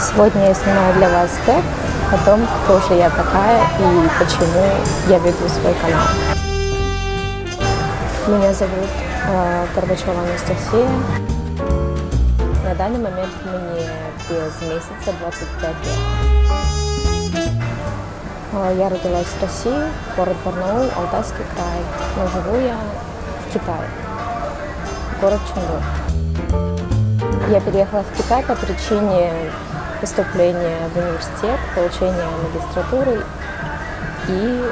Сегодня я снимаю для вас тег о том, кто же я такая и почему я веду свой канал. Меня зовут э, Анастасия. На данный момент мне без месяца 25 лет. Э, Я родилась в России, город Барнаул, Алтайский край, но живу я в Китае, город Чонгуй. Я переехала в Китай по причине поступления в университет, получения магистратуры и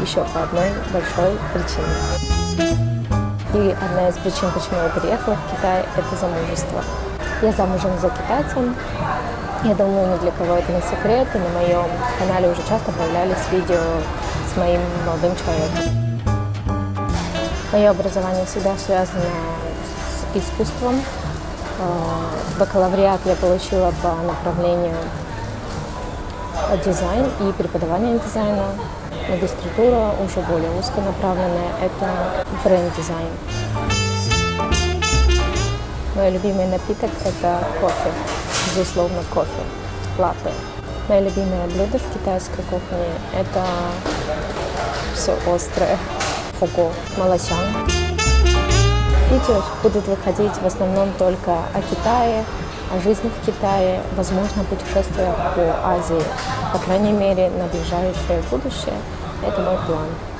еще по одной большой причине. И одна из причин, почему я переехала в Китай, это замужество. Я замужем за китайцем. Я думаю, ни для кого это не секрет, и на моем канале уже часто появлялись видео с моим молодым человеком. Мое образование всегда связано с искусством. Э, Бакалавриат я получила по направлению дизайн и преподавание дизайна. Магистратура уже более узконаправленная – это бренд-дизайн. Мой любимый напиток – это кофе, безусловно, кофе, латте. Мое любимое блюдо в китайской кухне – это все острое, хого, малосян. Видео будут выходить в основном только о Китае, о жизни в Китае, возможно, путешествия по Азии. По крайней мере, на ближайшее будущее это мой план.